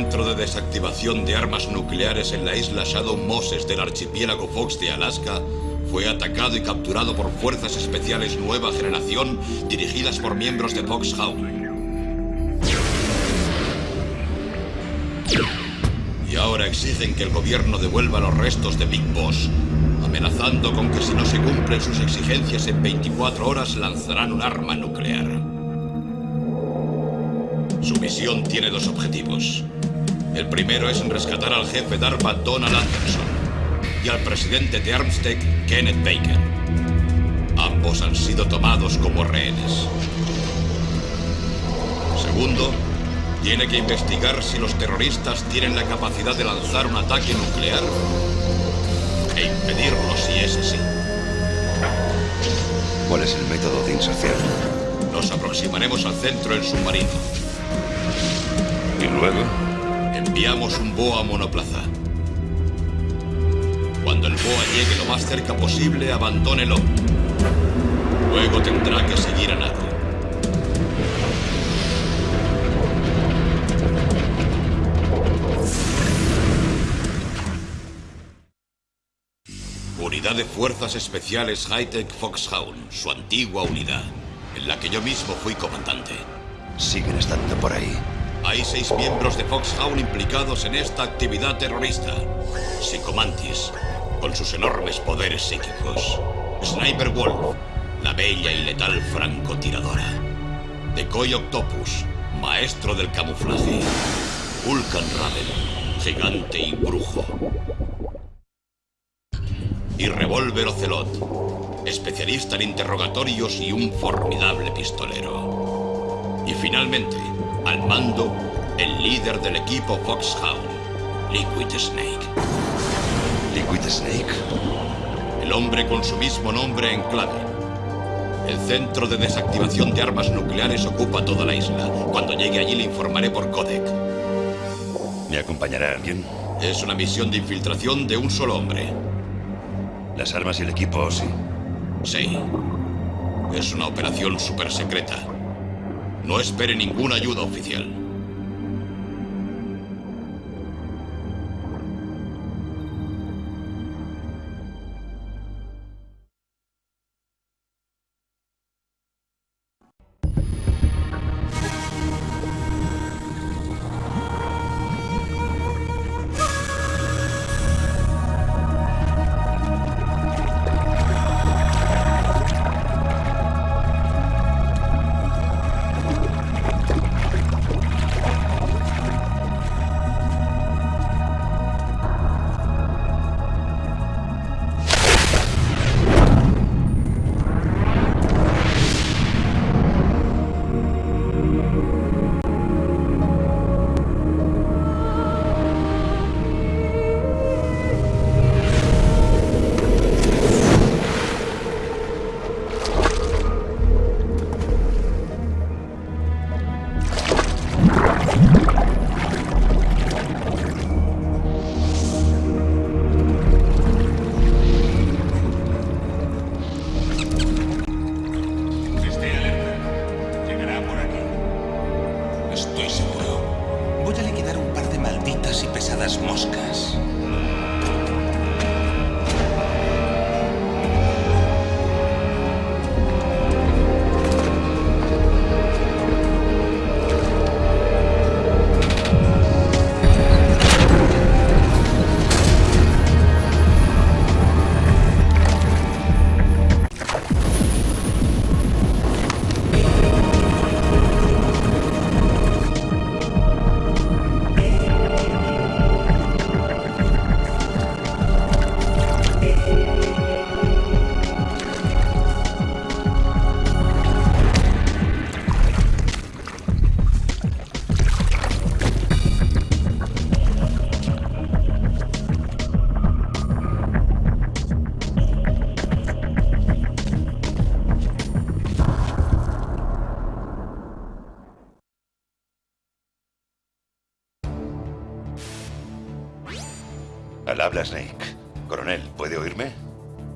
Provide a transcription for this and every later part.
Centro de desactivación de armas nucleares en la isla Shadow Moses del archipiélago Fox de Alaska fue atacado y capturado por fuerzas especiales nueva generación dirigidas por miembros de Foxhound. Y ahora exigen que el gobierno devuelva los restos de Big Boss, amenazando con que si no se cumplen sus exigencias en 24 horas lanzarán un arma nuclear. Su misión tiene dos objetivos. El primero es rescatar al jefe DARPA Donald Anderson y al presidente de Armstead, Kenneth Baker. Ambos han sido tomados como rehenes. Segundo, tiene que investigar si los terroristas tienen la capacidad de lanzar un ataque nuclear e impedirlo si es así. ¿Cuál es el método de inserción? Nos aproximaremos al centro del submarino. ¿Y luego? Enviamos un BOA monoplaza. Cuando el BOA llegue lo más cerca posible, abandónelo. Luego tendrá que seguir a nado. Unidad de Fuerzas Especiales Hightech Foxhound, su antigua unidad, en la que yo mismo fui comandante. Siguen estando por ahí. Hay seis miembros de Foxhound implicados en esta actividad terrorista. Psicomantis, con sus enormes poderes psíquicos. Sniper Wolf, la bella y letal francotiradora. Decoy Octopus, maestro del camuflaje. Vulcan Raven, gigante y brujo. Y Revolver Ocelot, especialista en interrogatorios y un formidable pistolero. Y finalmente, al mando, el líder del equipo Foxhound, Liquid Snake. ¿Liquid Snake? El hombre con su mismo nombre en clave. El centro de desactivación de armas nucleares ocupa toda la isla. Cuando llegue allí le informaré por codec. ¿Me acompañará alguien? Es una misión de infiltración de un solo hombre. Las armas y el equipo, sí. Sí. Es una operación super secreta. No espere ninguna ayuda oficial.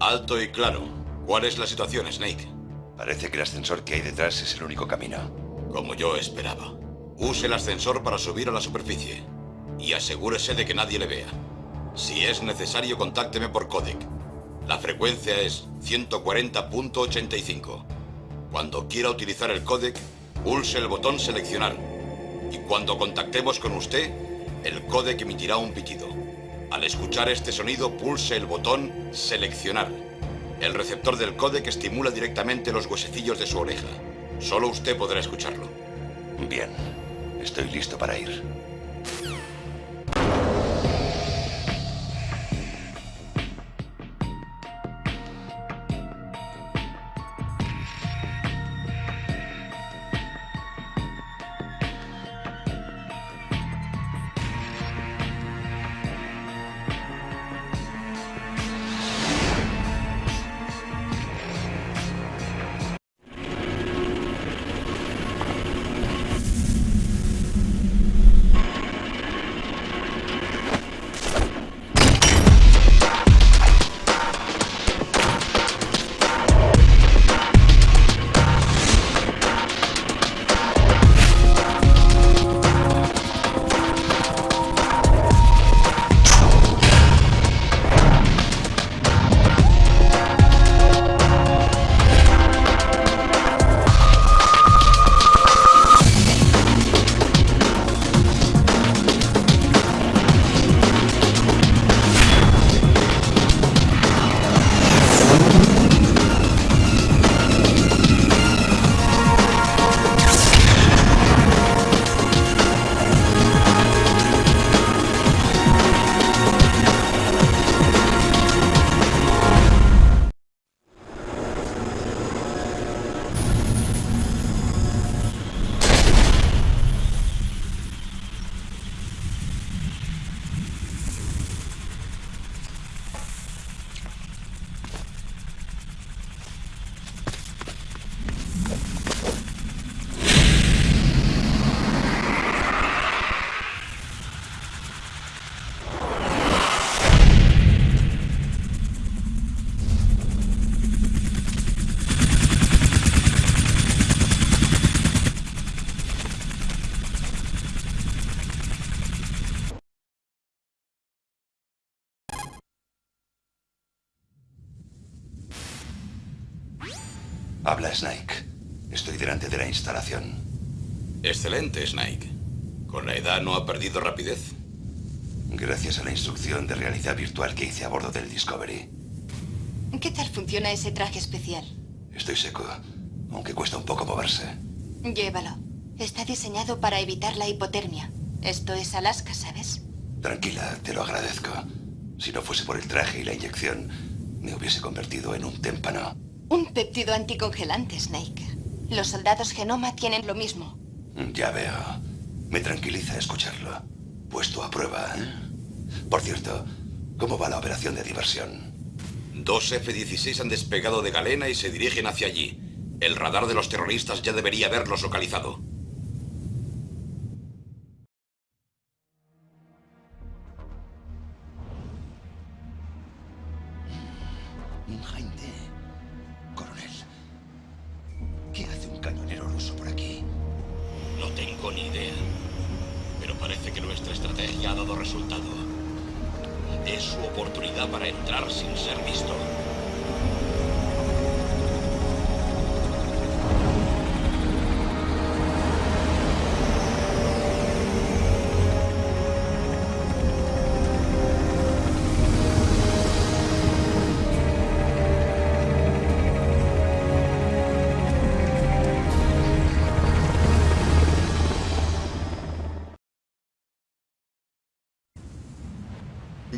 Alto y claro. ¿Cuál es la situación, Snake? Parece que el ascensor que hay detrás es el único camino. Como yo esperaba. Use el ascensor para subir a la superficie. Y asegúrese de que nadie le vea. Si es necesario, contácteme por codec. La frecuencia es 140.85. Cuando quiera utilizar el codec, pulse el botón seleccionar. Y cuando contactemos con usted, el codec emitirá un pitido. Al escuchar este sonido, pulse el botón seleccionar. El receptor del codec estimula directamente los huesecillos de su oreja. Solo usted podrá escucharlo. Bien, estoy listo para ir. Snake. Estoy delante de la instalación. Excelente, Snake. ¿Con la edad no ha perdido rapidez? Gracias a la instrucción de realidad virtual que hice a bordo del Discovery. ¿Qué tal funciona ese traje especial? Estoy seco, aunque cuesta un poco moverse. Llévalo. Está diseñado para evitar la hipotermia. Esto es Alaska, ¿sabes? Tranquila, te lo agradezco. Si no fuese por el traje y la inyección, me hubiese convertido en un témpano. Un péptido anticongelante, Snake. Los soldados Genoma tienen lo mismo. Ya veo. Me tranquiliza escucharlo. Puesto a prueba, ¿eh? Por cierto, ¿cómo va la operación de diversión? Dos F-16 han despegado de Galena y se dirigen hacia allí. El radar de los terroristas ya debería haberlos localizado.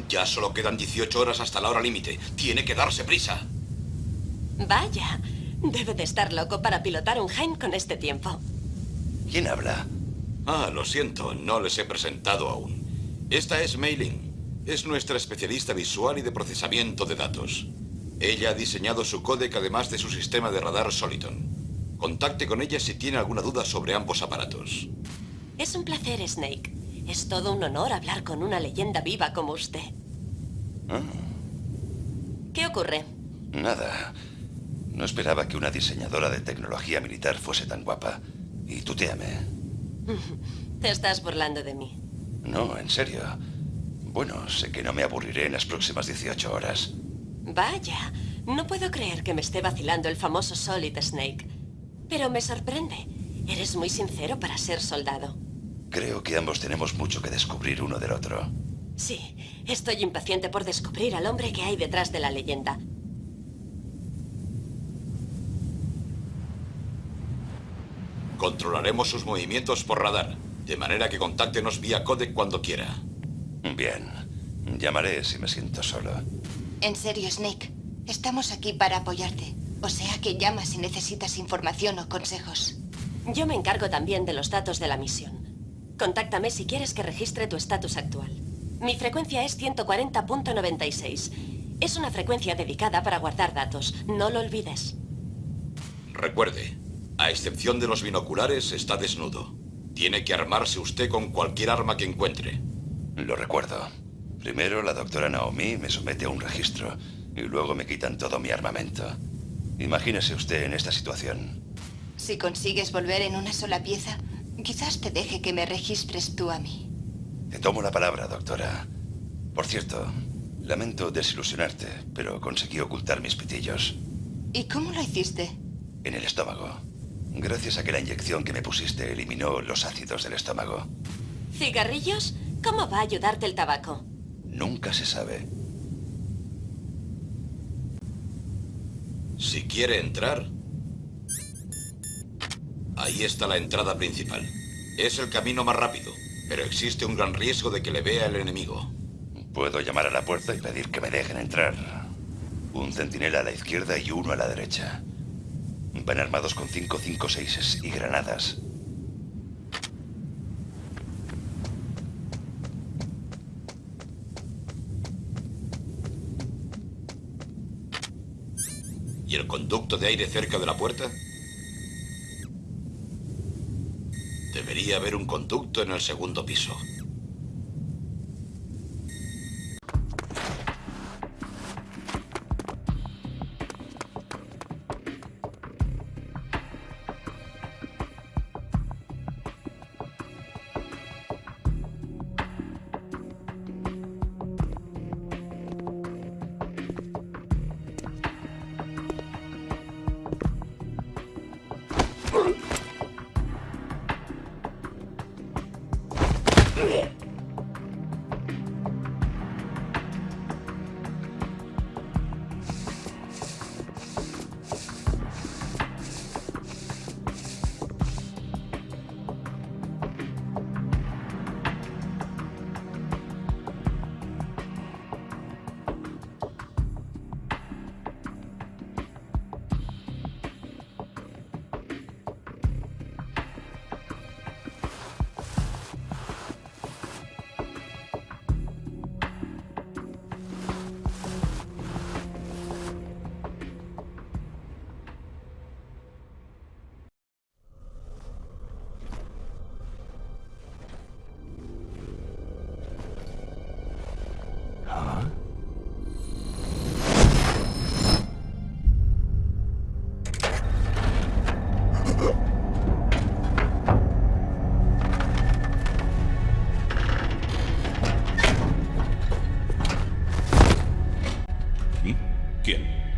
Ya solo quedan 18 horas hasta la hora límite. Tiene que darse prisa. Vaya, debe de estar loco para pilotar un Heim con este tiempo. ¿Quién habla? Ah, lo siento, no les he presentado aún. Esta es Mailing. Es nuestra especialista visual y de procesamiento de datos. Ella ha diseñado su códec además de su sistema de radar Soliton. Contacte con ella si tiene alguna duda sobre ambos aparatos. Es un placer, Snake. Es todo un honor hablar con una leyenda viva como usted. Ah, ¿Qué ocurre? nada. No esperaba que una diseñadora de tecnología militar fuese tan guapa. Y tuteame. Te estás burlando de mí. No, en serio. Bueno, sé que no me aburriré en las próximas 18 horas. Vaya, no puedo creer que me esté vacilando el famoso Solid Snake. Pero me sorprende. Eres muy sincero para ser soldado. Creo que ambos tenemos mucho que descubrir uno del otro. Sí, estoy impaciente por descubrir al hombre que hay detrás de la leyenda. Controlaremos sus movimientos por radar, de manera que contáctenos vía codec cuando quiera. Bien. Llamaré si me siento solo. En serio, Snake. Estamos aquí para apoyarte. O sea que llama si necesitas información o consejos. Yo me encargo también de los datos de la misión. Contáctame si quieres que registre tu estatus actual. Mi frecuencia es 140.96. Es una frecuencia dedicada para guardar datos. No lo olvides. Recuerde, a excepción de los binoculares, está desnudo. Tiene que armarse usted con cualquier arma que encuentre. Lo recuerdo. Primero la doctora Naomi me somete a un registro y luego me quitan todo mi armamento. Imagínese usted en esta situación. Si consigues volver en una sola pieza, quizás te deje que me registres tú a mí. Te tomo la palabra, doctora. Por cierto, lamento desilusionarte, pero conseguí ocultar mis pitillos. ¿Y cómo lo hiciste? En el estómago. Gracias a que la inyección que me pusiste eliminó los ácidos del estómago. ¿Cigarrillos? ¿Cómo va a ayudarte el tabaco? Nunca se sabe. Si quiere entrar... Ahí está la entrada principal. Es el camino más rápido, pero existe un gran riesgo de que le vea el enemigo. Puedo llamar a la puerta y pedir que me dejen entrar. Un centinela a la izquierda y uno a la derecha. Van armados con 556 y granadas. ¿Y el conducto de aire cerca de la puerta? Debería haber un conducto en el segundo piso.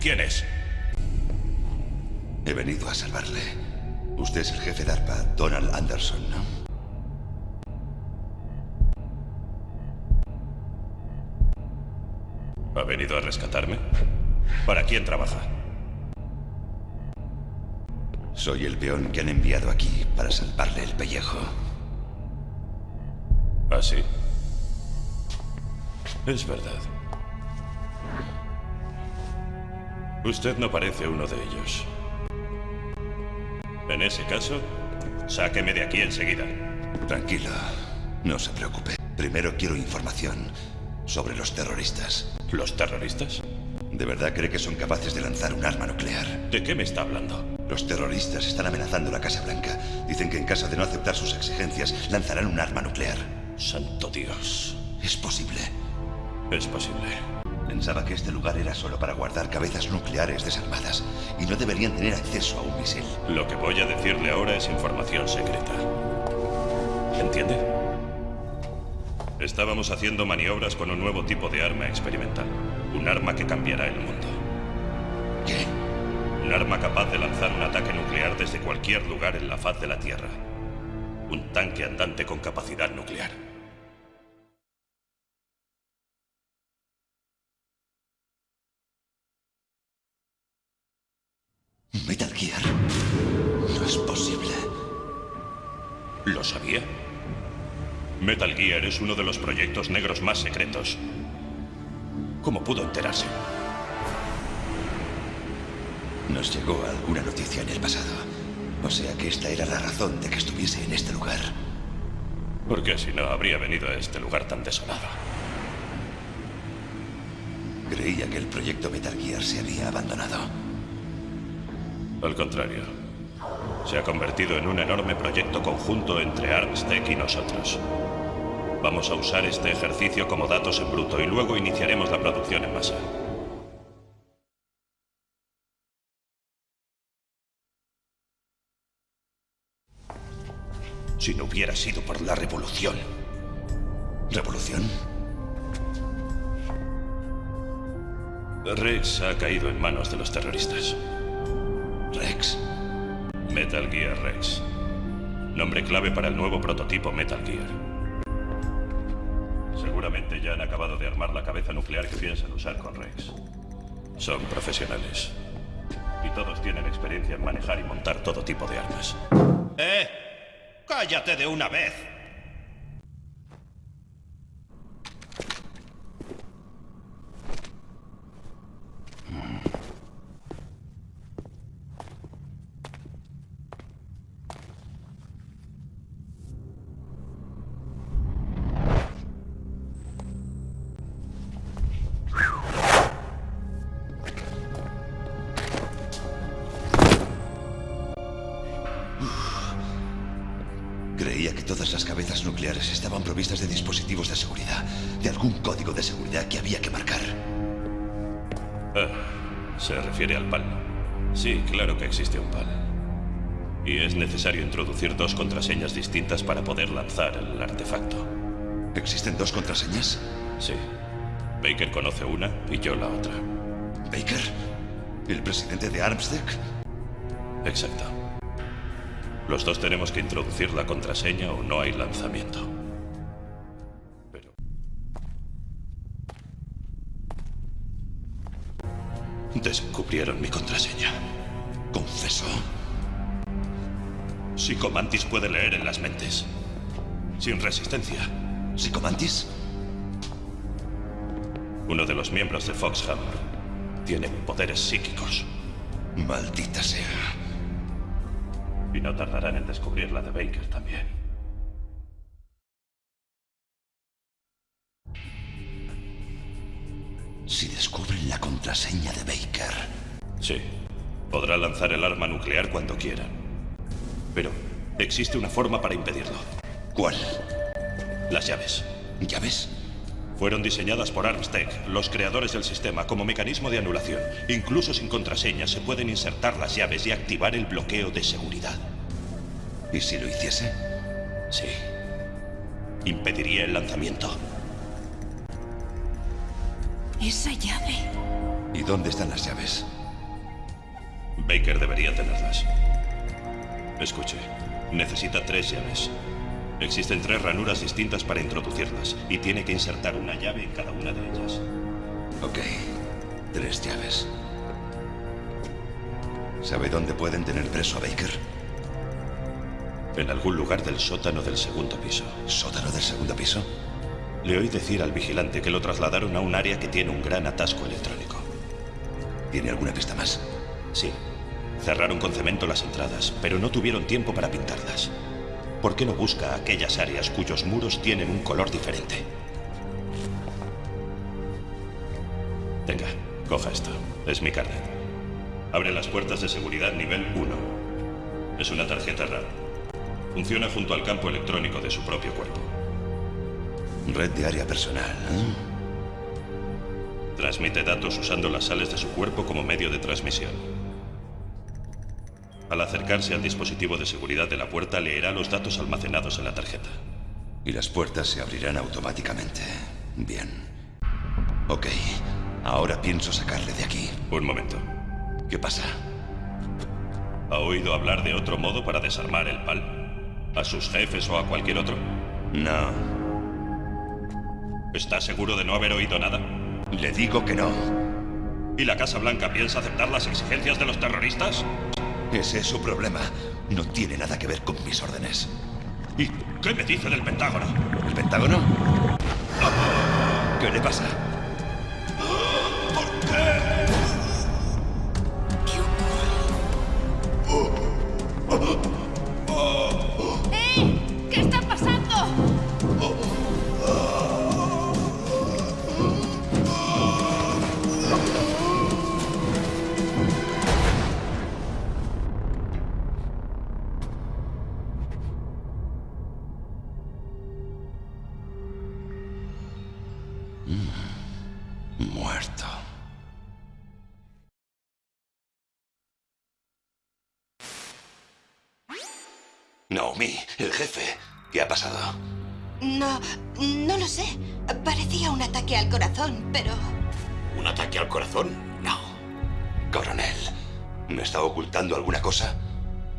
¿Quién? ¿Quién es? He venido a salvarle. Usted es el jefe de ARPA, Donald Anderson, ¿no? ¿Ha venido a rescatarme? ¿Para quién trabaja? Soy el peón que han enviado aquí para salvarle el pellejo. ¿Ah, sí? Es verdad. Usted no parece uno de ellos. En ese caso, sáqueme de aquí enseguida. Tranquilo, no se preocupe. Primero quiero información sobre los terroristas. ¿Los terroristas? ¿De verdad cree que son capaces de lanzar un arma nuclear? ¿De qué me está hablando? Los terroristas están amenazando la Casa Blanca. Dicen que en caso de no aceptar sus exigencias, lanzarán un arma nuclear. Santo Dios. ¿Es posible? Es posible. Pensaba que este lugar era solo para guardar cabezas nucleares desarmadas y no deberían tener acceso a un misil. Lo que voy a decirle ahora es información secreta. ¿Entiende? Estábamos haciendo maniobras con un nuevo tipo de arma experimental. Un arma que cambiará el mundo. ¿Qué? Un arma capaz de lanzar un ataque nuclear desde cualquier lugar en la faz de la Tierra. Un tanque andante con capacidad nuclear. Es uno de los proyectos negros más secretos. ¿Cómo pudo enterarse? Nos llegó alguna noticia en el pasado. O sea que esta era la razón de que estuviese en este lugar. Porque si no, habría venido a este lugar tan desolado. Creía que el proyecto Metal Gear se había abandonado. Al contrario. Se ha convertido en un enorme proyecto conjunto entre Armstech y nosotros. Vamos a usar este ejercicio como datos en bruto y luego iniciaremos la producción en masa. Si no hubiera sido por la revolución. ¿Revolución? Rex ha caído en manos de los terroristas. ¿Rex? Metal Gear Rex. Nombre clave para el nuevo prototipo Metal Gear. Ya han acabado de armar la cabeza nuclear que piensan usar con Rex. Son profesionales. Y todos tienen experiencia en manejar y montar todo tipo de armas. ¡Eh! ¡Cállate de una vez! Claro que existe un PAL. Y es necesario introducir dos contraseñas distintas para poder lanzar el artefacto. ¿Existen dos contraseñas? Sí. Baker conoce una y yo la otra. ¿Baker? ¿El presidente de Armstead? Exacto. Los dos tenemos que introducir la contraseña o no hay lanzamiento. Pero... Descubrieron mi contraseña. ¿Confesó? Psicomantis puede leer en las mentes. Sin resistencia. ¿Psicomantis? Uno de los miembros de Foxhammer tiene poderes psíquicos. Maldita sea. Y no tardarán en descubrir la de Baker también. Si descubren la contraseña de Baker. Sí. Podrá lanzar el arma nuclear cuando quiera. Pero existe una forma para impedirlo. ¿Cuál? Las llaves. ¿Llaves? Fueron diseñadas por Armstech, los creadores del sistema, como mecanismo de anulación. Incluso sin contraseña se pueden insertar las llaves y activar el bloqueo de seguridad. ¿Y si lo hiciese? Sí. Impediría el lanzamiento. Esa llave. ¿Y dónde están las llaves? Baker debería tenerlas. Escuche, necesita tres llaves. Existen tres ranuras distintas para introducirlas y tiene que insertar una llave en cada una de ellas. Ok, tres llaves. ¿Sabe dónde pueden tener preso a Baker? En algún lugar del sótano del segundo piso. ¿Sótano del segundo piso? Le oí decir al vigilante que lo trasladaron a un área que tiene un gran atasco electrónico. ¿Tiene alguna pista más? Sí. Cerraron con cemento las entradas, pero no tuvieron tiempo para pintarlas. ¿Por qué no busca aquellas áreas cuyos muros tienen un color diferente? Venga, coja esto. Es mi carnet. Abre las puertas de seguridad nivel 1. Es una tarjeta RAM. Funciona junto al campo electrónico de su propio cuerpo. Red de área personal. ¿eh? Transmite datos usando las sales de su cuerpo como medio de transmisión. Al acercarse al dispositivo de seguridad de la puerta, leerá los datos almacenados en la tarjeta. Y las puertas se abrirán automáticamente. Bien. Ok, ahora pienso sacarle de aquí. Un momento. ¿Qué pasa? ¿Ha oído hablar de otro modo para desarmar el PAL? ¿A sus jefes o a cualquier otro? No. ¿Está seguro de no haber oído nada? Le digo que no. ¿Y la Casa Blanca piensa aceptar las exigencias de los terroristas? Ese es su problema. No tiene nada que ver con mis órdenes. ¿Y qué me dice del Pentágono? ¿El Pentágono? ¿Qué le pasa? El jefe. ¿Qué ha pasado? No, no lo sé. Parecía un ataque al corazón, pero... ¿Un ataque al corazón? No. Coronel, ¿me está ocultando alguna cosa?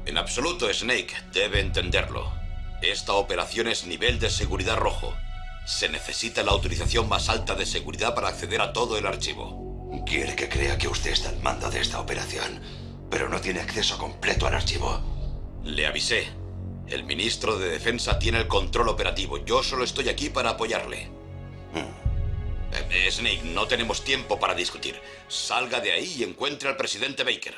En absoluto, Snake. Debe entenderlo. Esta operación es nivel de seguridad rojo. Se necesita la autorización más alta de seguridad para acceder a todo el archivo. Quiere que crea que usted está al mando de esta operación, pero no tiene acceso completo al archivo. Le avisé. El ministro de Defensa tiene el control operativo. Yo solo estoy aquí para apoyarle. Eh, Snake, no tenemos tiempo para discutir. Salga de ahí y encuentre al presidente Baker.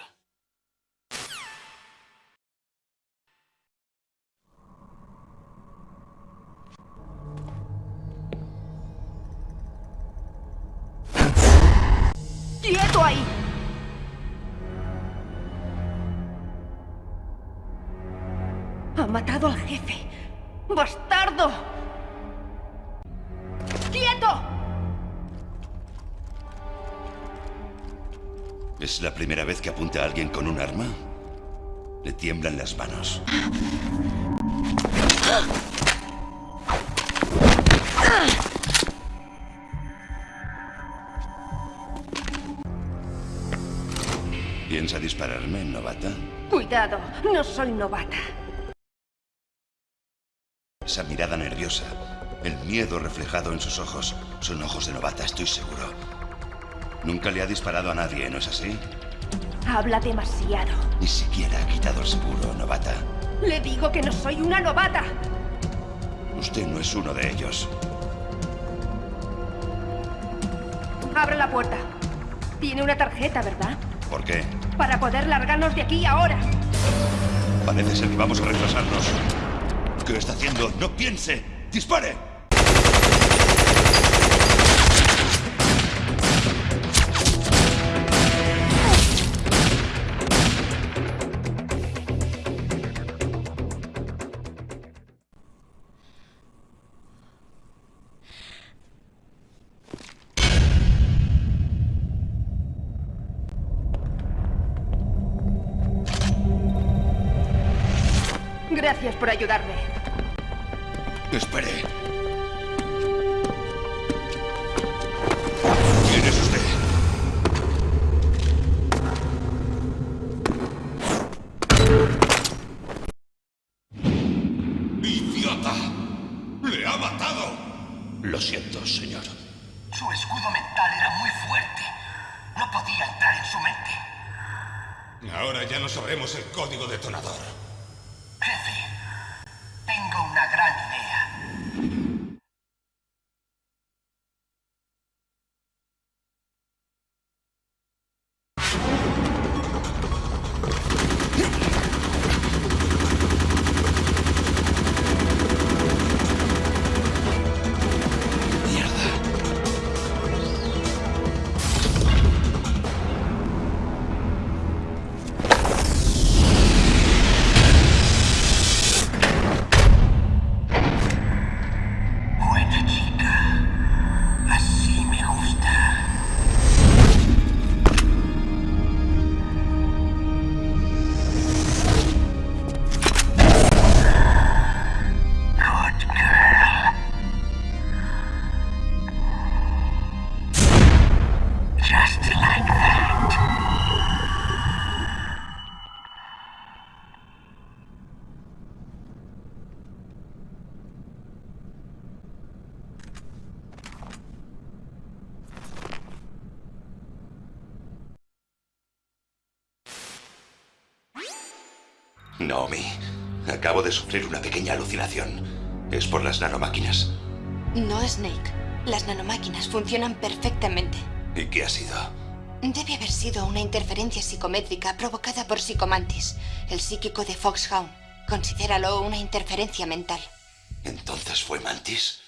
¡Quieto ahí! Matado al jefe. ¡Bastardo! ¡Quieto! ¿Es la primera vez que apunta a alguien con un arma? Le tiemblan las manos. ¿Piensa dispararme, novata? Cuidado, no soy novata. El miedo reflejado en sus ojos, son ojos de novata, estoy seguro. Nunca le ha disparado a nadie, ¿no es así? Habla demasiado. Ni siquiera ha quitado el seguro, novata. Le digo que no soy una novata. Usted no es uno de ellos. Abre la puerta. Tiene una tarjeta, ¿verdad? ¿Por qué? Para poder largarnos de aquí ahora. Parece ser que vamos a retrasarnos. ¿Qué está haciendo? ¡No piense! ¡Dispare! Gracias por ayudarme. Espere. ¿Quién es usted? ¡Idiota! ¡Le ha matado! Lo siento, señor. Su escudo mental era muy fuerte. No podía entrar en su mente. Ahora ya no sabremos el código detonador. Jefe, una gran Naomi, acabo de sufrir una pequeña alucinación. Es por las nanomáquinas. No, Snake. Las nanomáquinas funcionan perfectamente. ¿Y qué ha sido? Debe haber sido una interferencia psicométrica provocada por Psicomantis, el psíquico de Foxhound. Considéralo una interferencia mental. ¿Entonces fue Mantis?